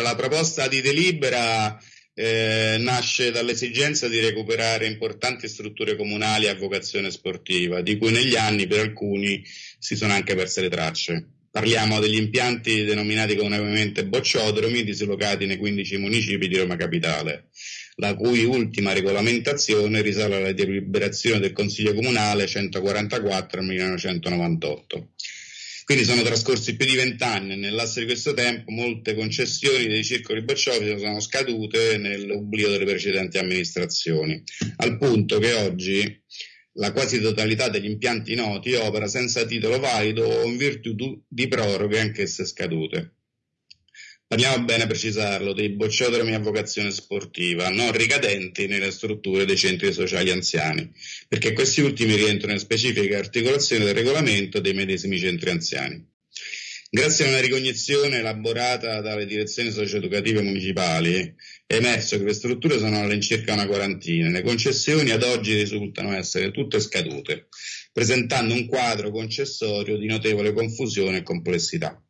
la proposta di delibera eh, nasce dall'esigenza di recuperare importanti strutture comunali a vocazione sportiva, di cui negli anni per alcuni si sono anche perse le tracce. Parliamo degli impianti denominati comunemente bocciodromi, dislocati nei 15 municipi di Roma Capitale, la cui ultima regolamentazione risale alla deliberazione del Consiglio Comunale 144 1998. Quindi sono trascorsi più di vent'anni e nell'asse di questo tempo molte concessioni dei circoli bocciofili sono scadute nell'oblio delle precedenti amministrazioni, al punto che oggi la quasi totalità degli impianti noti opera senza titolo valido o in virtù di proroghe anch'esse scadute. Parliamo bene a precisarlo dei bocciodromi a vocazione sportiva, non ricadenti nelle strutture dei centri sociali anziani, perché questi ultimi rientrano in specifiche articolazioni del regolamento dei medesimi centri anziani. Grazie a una ricognizione elaborata dalle direzioni socioeducative municipali, è emerso che le strutture sono all'incirca una quarantina. Le concessioni ad oggi risultano essere tutte scadute, presentando un quadro concessorio di notevole confusione e complessità.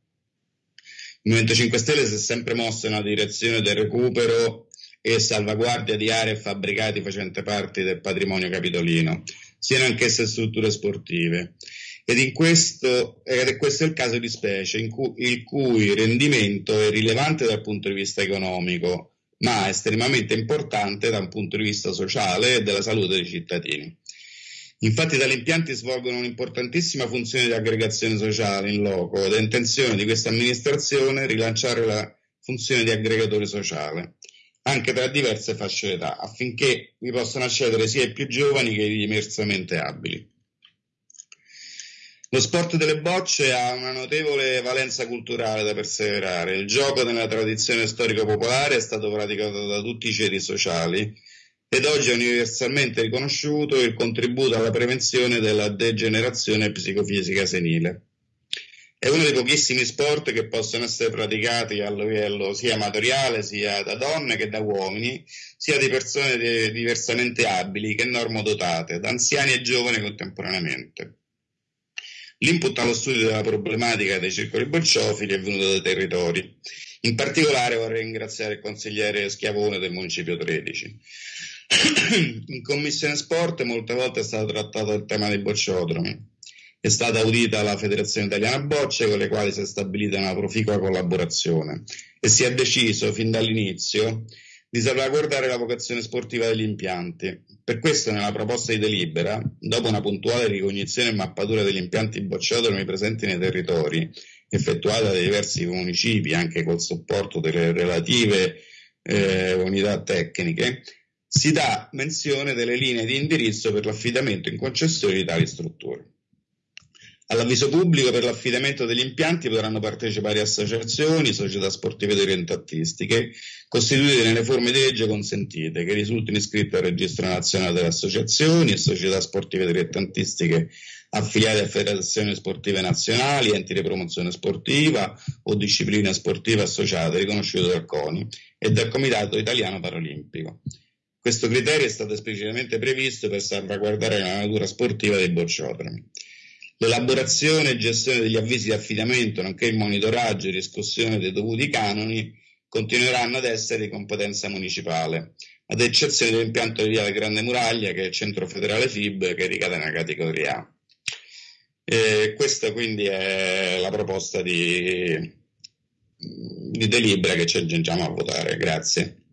Il Movimento 5 Stelle si è sempre mosso nella direzione del recupero e salvaguardia di aree e fabbricati facenti parte del patrimonio capitolino, siano anch'esse strutture sportive. Ed, questo, ed è questo il caso di specie, in cui, il cui rendimento è rilevante dal punto di vista economico, ma estremamente importante da un punto di vista sociale e della salute dei cittadini. Infatti tali impianti svolgono un'importantissima funzione di aggregazione sociale in loco ed è intenzione di questa amministrazione rilanciare la funzione di aggregatore sociale anche tra diverse fasce d'età affinché vi possano accedere sia i più giovani che i diversamente abili. Lo sport delle bocce ha una notevole valenza culturale da perseverare. Il gioco nella tradizione storico-popolare è stato praticato da tutti i ceti sociali ed oggi è universalmente riconosciuto il contributo alla prevenzione della degenerazione psicofisica senile. È uno dei pochissimi sport che possono essere praticati a livello sia amatoriale, sia da donne che da uomini, sia di persone diversamente abili che normodotate, da anziani e giovani contemporaneamente. L'input allo studio della problematica dei circoli bocciofili è venuto dai territori. In particolare vorrei ringraziare il consigliere Schiavone del Municipio 13 in commissione sport molte volte è stato trattato il tema dei bocciodromi. È stata audita la Federazione Italiana Bocce con le quali si è stabilita una proficua collaborazione e si è deciso fin dall'inizio di salvaguardare la vocazione sportiva degli impianti. Per questo nella proposta di delibera, dopo una puntuale ricognizione e mappatura degli impianti bocciodromi presenti nei territori, effettuata dai diversi municipi anche col supporto delle relative eh, unità tecniche, si dà menzione delle linee di indirizzo per l'affidamento in concessione di tali strutture. All'avviso pubblico per l'affidamento degli impianti potranno partecipare associazioni, società sportive dilettantistiche, costituite nelle forme di legge consentite, che risultino iscritte al registro nazionale delle associazioni e società sportive dilettantistiche affiliate a federazioni sportive nazionali, enti di promozione sportiva o discipline sportive associate riconosciute dal CONI e dal Comitato Italiano Paralimpico. Questo criterio è stato esplicitamente previsto per salvaguardare la natura sportiva dei bocciodromi. L'elaborazione e gestione degli avvisi di affidamento, nonché il monitoraggio e riscossione dei dovuti canoni continueranno ad essere di competenza municipale, ad eccezione dell'impianto di via Grande Muraglia, che è il centro federale FIB, che ricade nella categoria A. E questa quindi è la proposta di, di delibera che ci aggiungiamo a votare. Grazie.